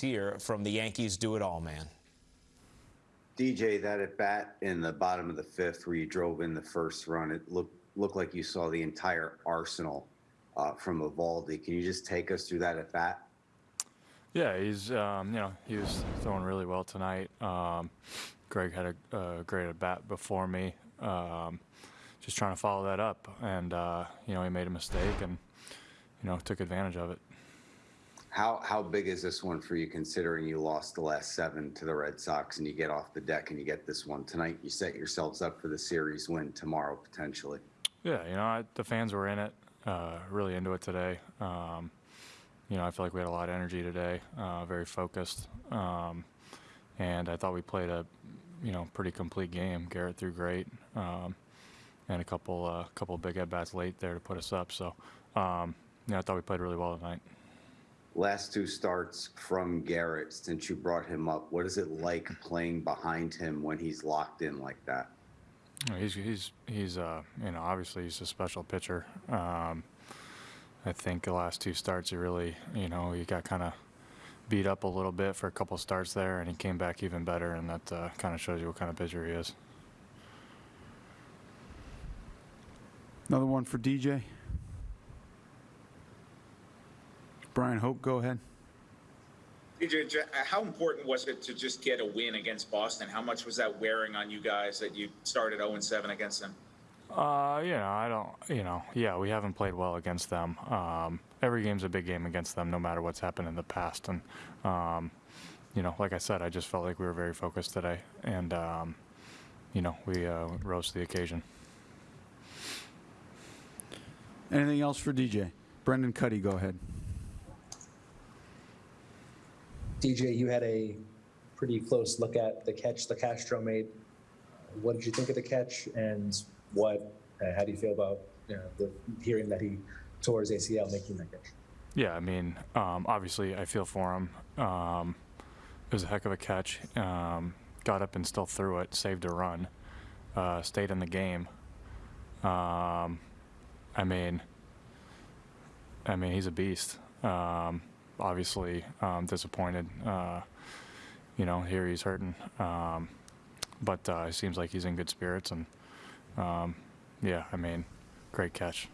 here from the Yankees do it all man. DJ, that at bat in the bottom of the fifth, where you drove in the first run, it looked looked like you saw the entire arsenal uh, from Eovaldi. Can you just take us through that at bat? Yeah, he's um, you know he was throwing really well tonight. Um, Greg had a, a great at bat before me. Um, just trying to follow that up, and uh, you know he made a mistake and you know took advantage of it. How how big is this one for you, considering you lost the last seven to the Red Sox, and you get off the deck and you get this one tonight? You set yourselves up for the series win tomorrow potentially. Yeah, you know I, the fans were in it, uh, really into it today. Um, you know I feel like we had a lot of energy today, uh, very focused, um, and I thought we played a you know pretty complete game. Garrett threw great. Um, and a couple uh, couple big at bats late there to put us up. So, um, yeah, I thought we played really well tonight. Last two starts from Garrett since you brought him up. What is it like playing behind him when he's locked in like that? He's he's he's uh, you know obviously he's a special pitcher. Um, I think the last two starts he really you know he got kind of beat up a little bit for a couple starts there, and he came back even better, and that uh, kind of shows you what kind of pitcher he is. Another one for DJ. Bryan Hoch, go ahead. DJ, uh, how important was it to just get a win against Boston? How much was that wearing on you guys that you started 0 7 against them? Uh, you know, I don't, you know, yeah, we haven't played well against them. Um, every game's a big game against them, no matter what's happened in the past. And, um, you know, like I said, I just felt like we were very focused today, and, um, you know, we uh, rose to the occasion. Anything else for DJ? Brendan Kuty, go ahead. DJ, you had a pretty close look at the catch the Castro made. What did you think of the catch, and what? Uh, how do you feel about you know, the hearing that he tore his ACL making that catch? Yeah, I mean, um, obviously, I feel for him. Um, it was a heck of a catch. Um, got up and still threw it, saved a run, uh, stayed in the game. Um, I mean, I mean, he's a beast. Obviously, um, disappointed. Uh, you know, here he's hurting, um, but uh, it seems like he's in good spirits, and um, yeah, I mean, great catch.